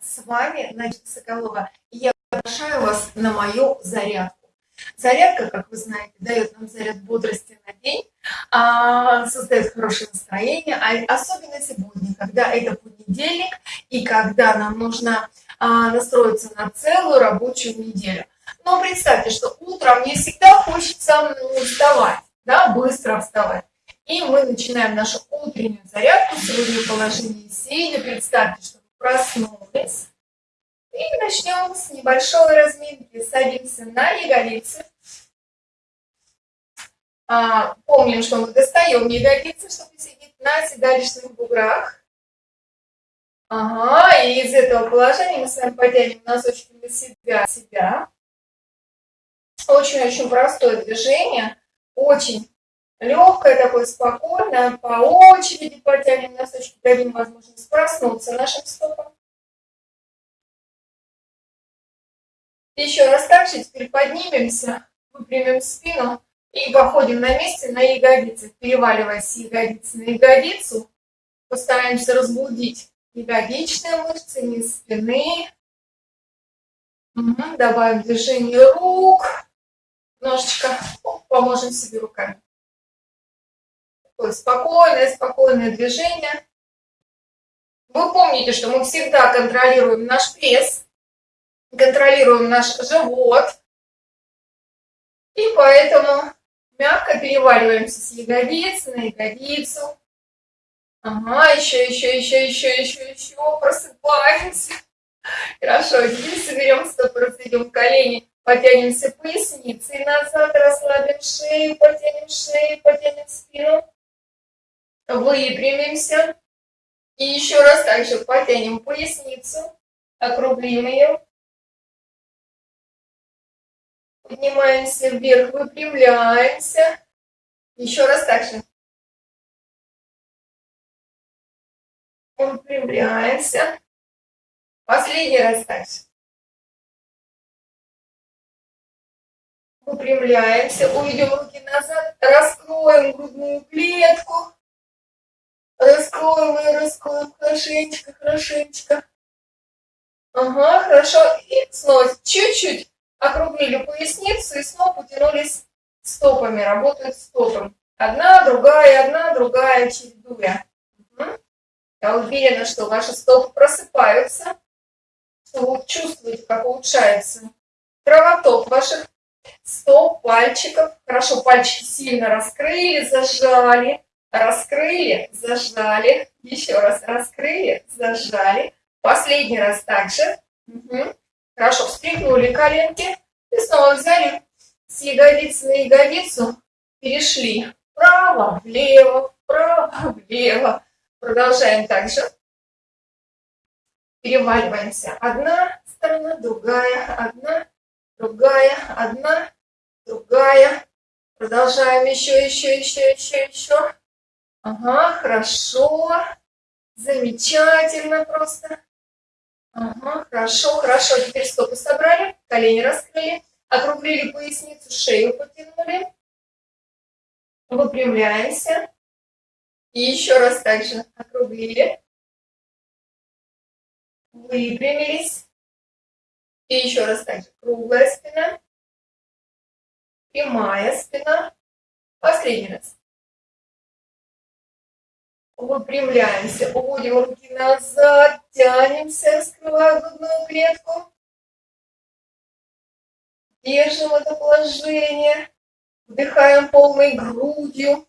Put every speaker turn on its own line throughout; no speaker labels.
с вами Надежда Соколова. Я приглашаю вас на мою зарядку. Зарядка, как вы знаете, дает нам заряд бодрости на день, а, создает хорошее настроение, а особенно сегодня, когда это понедельник и когда нам нужно а, настроиться на целую рабочую неделю. Но представьте, что утром не всегда хочется вставать, да, быстро вставать. И мы начинаем нашу утреннюю зарядку. Сегодня положение сидя. Представьте, что проснулись. И начнем с небольшой разминки. Садимся на ягодицы. А, помним, что мы достаем ягодицы, чтобы сидеть на седалищных буграх. Ага, и из этого положения мы с вами потянем носочки на себя, себя. Очень-очень простое движение, очень легкое, такое спокойное, по очереди потянем носочки, дадим возможность проснуться нашим стопам. Еще раз так же, теперь поднимемся, выпрямим спину и походим на месте на ягодицы, переваливаясь с ягодицы на ягодицу. Постараемся разбудить ягодичные мышцы, низ спины. Угу, добавим движение рук. Немножечко поможем себе руками. Спокойное, спокойное движение. Вы помните, что мы всегда контролируем наш пресс, контролируем наш живот. И поэтому мягко переваливаемся с ягодицы на ягодицу. Ага, еще, еще, еще, еще, еще, еще. Просыпаемся. Хорошо, теперь соберем стопы, разведем колени, потянемся поясницей назад, расслабим шею, потянем шею, потянем спину выпрямимся. И еще раз также потянем поясницу, округлим ее. Поднимаемся вверх, выпрямляемся. Еще раз также. Выпрямляемся. Последний раз также. Выпрямляемся, уведем руки назад, раскроем грудную клетку. И раскроем хорошенечко, хорошенечко. Ага, хорошо. И снова чуть-чуть округлили поясницу и снова потянулись стопами, работают стопами. Одна, другая, одна, другая, чередуя. Угу. Я уверена, что ваши стопы просыпаются, что вы чувствуете, как улучшается кровоток ваших стоп, пальчиков. Хорошо, пальчики сильно раскрыли, зажали раскрыли, зажали, еще раз раскрыли, зажали. Последний раз также. Угу. Хорошо, встряхнули коленки и снова взяли с ягодицы на ягодицу, перешли вправо, влево, вправо, влево. Продолжаем также. Переваливаемся. Одна сторона, другая, одна, другая, одна, другая. Продолжаем еще, еще, еще, еще, еще. Ага, хорошо. Замечательно просто. Ага, хорошо, хорошо. Теперь стопы собрали, колени раскрыли, округлили поясницу, шею потянули. Выпрямляемся. И еще раз также округлили. Выпрямились. И еще раз также круглая спина. Прямая спина. Последний раз. Выпрямляемся, уводим руки назад, тянемся, раскрывая грудную клетку. Держим это положение. Вдыхаем полной грудью.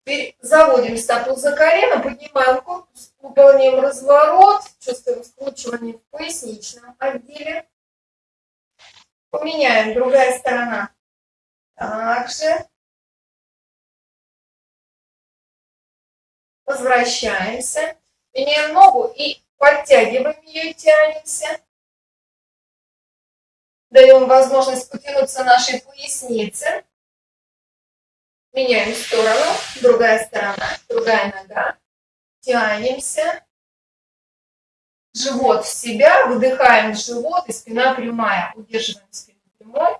Теперь заводим стопу за колено, поднимаем корпус, выполняем разворот, чувствуем скручивание в поясничном отделе. Поменяем, другая сторона. Также возвращаемся, меняем ногу и подтягиваем ее, тянемся. Даем возможность потянуться нашей пояснице. Меняем сторону, другая сторона, другая нога. Тянемся. Живот в себя, выдыхаем живот и спина прямая. Удерживаем спину прямой.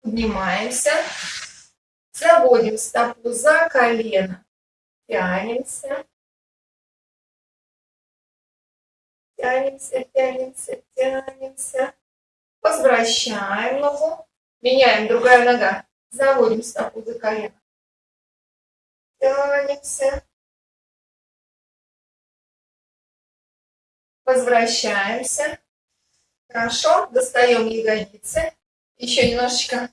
Поднимаемся. Заводим стопу за колено. Тянемся. тянемся, тянемся, тянемся. Возвращаем ногу. Меняем, другая нога. Заводим стопу за колено. Тянемся. Возвращаемся. Хорошо. Достаем ягодицы. Еще немножечко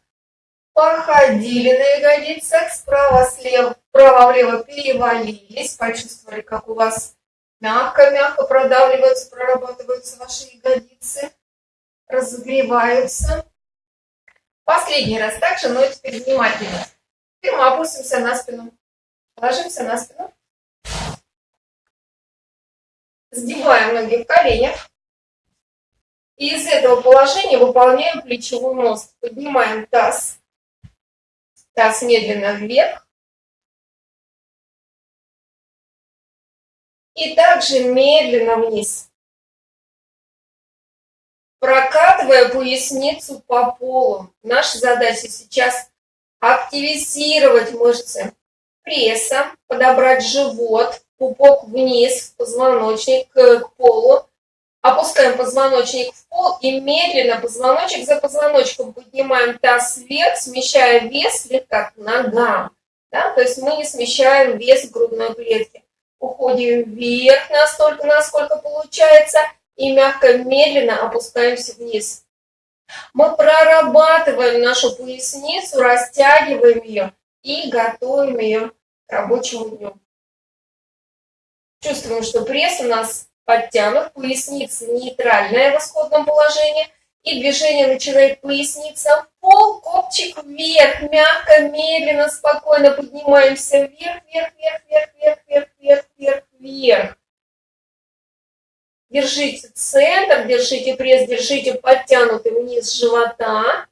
походили на ягодицах. Справа, слева, вправо-влево перевалились. Почувствовали, как у вас мягко-мягко продавливаются, прорабатываются ваши ягодицы. Разогреваются. Последний раз также, но теперь внимательно. Теперь мы опустимся на спину. Ложимся на спину. Сгибаем ноги в коленях. И из этого положения выполняем плечевой мост. Поднимаем таз. Таз медленно вверх. И также медленно вниз. Прокатывая поясницу по полу. Наша задача сейчас активизировать мышцы пресса, подобрать живот, пупок вниз, позвоночник к полу. Опускаем позвоночник в пол и медленно позвоночек за позвоночком поднимаем таз вверх, смещая вес слегка к ногам. Да? То есть мы не смещаем вес грудной клетки. Уходим вверх настолько, насколько получается, и мягко, медленно опускаемся вниз. Мы прорабатываем нашу поясницу, растягиваем ее и готовим ее к рабочему дню. Чувствуем, что пресс у нас подтянут, поясница нейтральная в исходном положении. И движение начинает поясница в пол, копчик вверх, мягко, медленно, спокойно поднимаемся вверх, вверх, вверх, вверх, вверх, вверх, вверх, вверх, вверх. Держите центр, держите пресс, держите подтянутый вниз живота.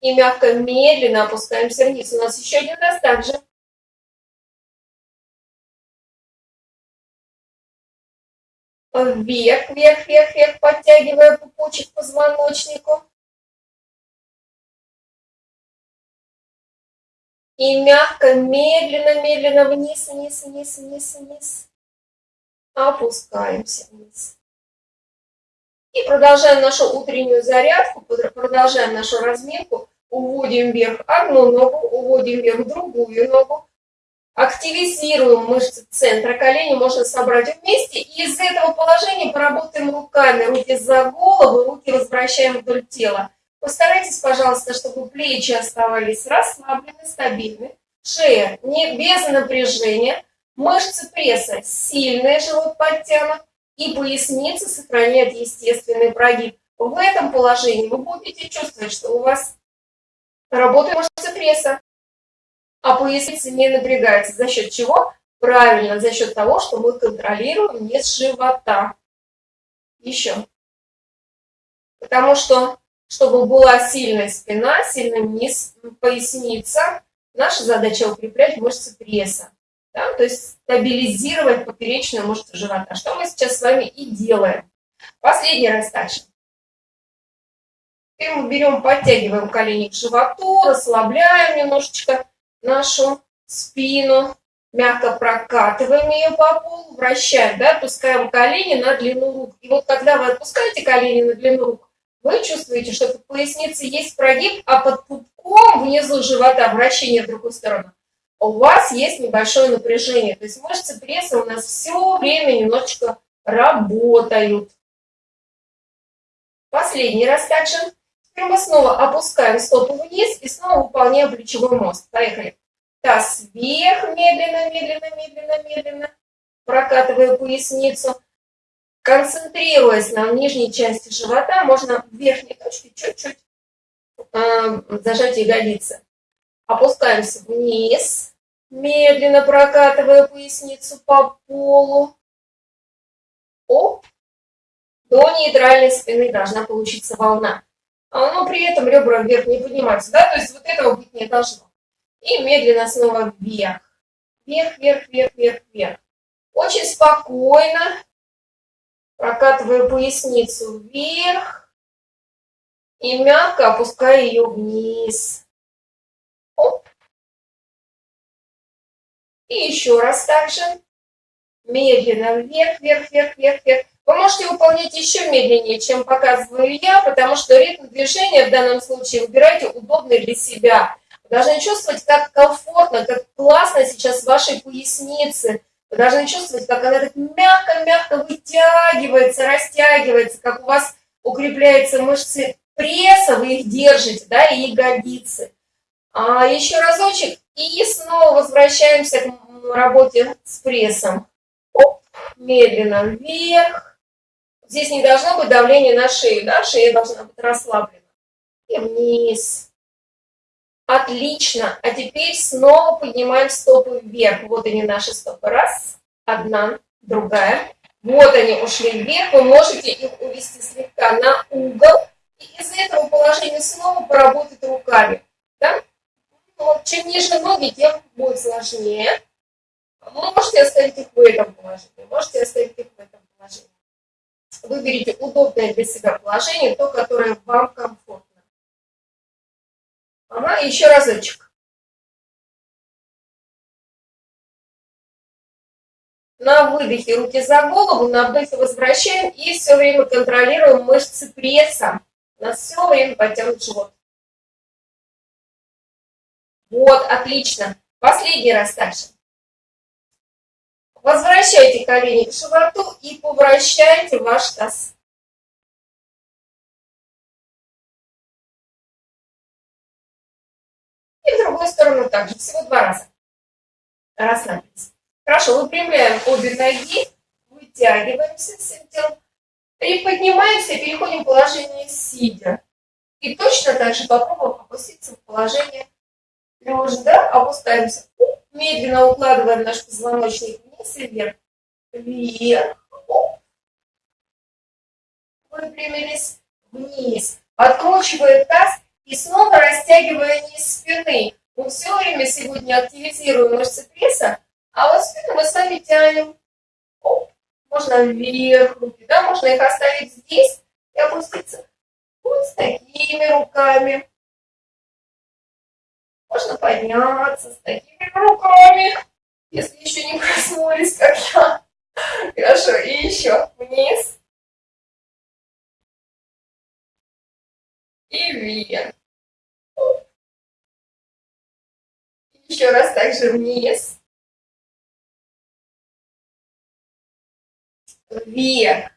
И мягко, медленно опускаемся вниз. У нас еще один раз также. Вверх, вверх, вверх, вверх, подтягивая пупочек к позвоночнику. И мягко, медленно, медленно вниз, вниз, вниз, вниз, вниз. Опускаемся вниз. И продолжаем нашу утреннюю зарядку, продолжаем нашу разминку. Уводим вверх одну ногу, уводим вверх другую ногу. Активизируем мышцы центра колени, можно собрать вместе. И из этого положения поработаем руками. Руки за голову, руки возвращаем вдоль тела. Постарайтесь, пожалуйста, чтобы плечи оставались расслаблены, стабильны. Шея не без напряжения. Мышцы пресса сильные, живот подтянут. И поясница сохраняет естественный прогиб. В этом положении вы будете чувствовать, что у вас работают мышцы пресса а поясница не напрягается. За счет чего? Правильно, за счет того, что мы контролируем низ живота. Еще. Потому что, чтобы была сильная спина, сильный низ поясница, наша задача укреплять мышцы пресса. Да? То есть стабилизировать поперечную мышцу живота. Что мы сейчас с вами и делаем. Последний раз также. Теперь мы берем, подтягиваем колени к животу, расслабляем немножечко нашу спину, мягко прокатываем ее по полу, вращаем, да, отпускаем колени на длину рук. И вот когда вы отпускаете колени на длину рук, вы чувствуете, что в пояснице есть прогиб, а под пупком внизу живота вращение в другую сторону. У вас есть небольшое напряжение. То есть мышцы пресса у нас все время немножечко работают. Последний раз также. Теперь мы снова опускаем стопу вниз и снова выполняем плечевой мост. Поехали. Таз вверх, медленно, медленно, медленно, медленно. Прокатывая поясницу. Концентрируясь на нижней части живота, можно в верхней точке чуть-чуть э, зажать ягодицы. Опускаемся вниз, медленно прокатывая поясницу по полу. Оп. До нейтральной спины должна получиться волна. А, но при этом ребра вверх не поднимаются, да, то есть вот этого быть не должно. И медленно снова вверх, вверх, вверх, вверх, вверх, вверх. Очень спокойно, прокатывая поясницу вверх и мягко опуская ее вниз. Оп. И еще раз также. Медленно вверх, вверх, вверх, вверх, вверх.
Вы можете выполнять еще медленнее, чем показываю я, потому что ритм движения в данном случае выбирайте удобный для себя. Вы должны чувствовать, как комфортно, как классно сейчас вашей пояснице. Вы должны чувствовать, как она так мягко-мягко вытягивается, растягивается, как у вас укрепляются мышцы пресса, вы их держите, да, и ягодицы. А еще разочек, и снова возвращаемся к работе с прессом. Оп, медленно вверх. Здесь не должно быть давления на шею, да, шея должна быть расслаблена. И вниз. Отлично. А теперь снова поднимаем стопы вверх. Вот они наши стопы. Раз, одна, другая. Вот они ушли вверх. Вы можете их увести слегка на угол. И из этого положения снова поработать руками. Да? Чем ниже ноги, тем будет сложнее. Вы можете оставить их в этом положении. Можете оставить их в этом положении. Выберите удобное для себя положение, то, которое вам комфортно. Ага, еще разочек. На выдохе руки за голову, на вдохе возвращаем и все время контролируем мышцы пресса. У нас все время потянут живот. Вот, отлично. Последний раз также. Возвращайте колени к животу и повращайте ваш таз. И в другую сторону также, всего два раза. Расслабьтесь. Хорошо, выпрямляем обе ноги, вытягиваемся всем телом. И поднимаемся, переходим в положение сидя. И точно так же попробуем опуститься в положение лежа, да, опускаемся. Медленно укладываем наш позвоночник вверх. Вверх. Выпрямились вниз. Откручиваем таз и снова растягивая низ спины. Мы все время сегодня активизируем мышцы пресса, а вот спину мы сами тянем. Оп. Можно вверх руки, да, можно их оставить здесь и опуститься вот с такими руками. Можно подняться с такими руками, если еще не проснулись, как я. Хорошо, и еще вниз. И вверх. Еще раз также вниз. Вверх.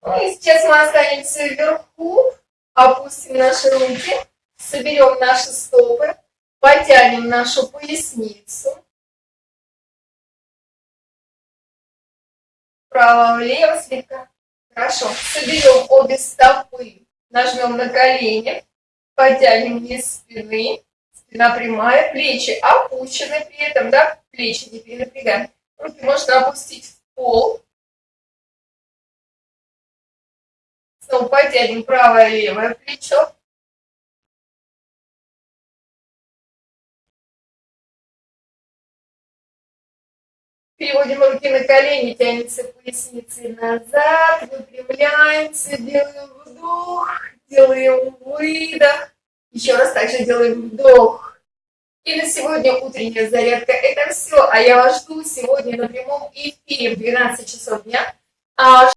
Ну и сейчас мы останемся вверху, опустим наши руки, соберем наши стопы, потянем нашу поясницу. Вправо-влево слегка. Хорошо. Соберем обе стопы, нажмем на колени, потянем низ спины. Спина прямая, плечи опущены при этом, да, плечи не перенапрягаем. Руки можно опустить в пол. Снова потянем правое левое плечо. Переводим руки на колени, тянемся поясницей назад, выпрямляемся, делаем вдох, делаем выдох. Еще раз также делаем вдох. И на сегодня утренняя зарядка. Это все. А я вас жду сегодня на прямом эфире в 12 часов дня. А